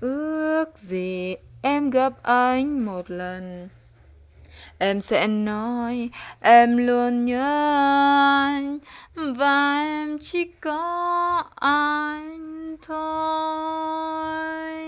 ước gì em gặp anh một lần. Em sẽ nói, em luôn nhớ anh. Và em chỉ có anh thôi.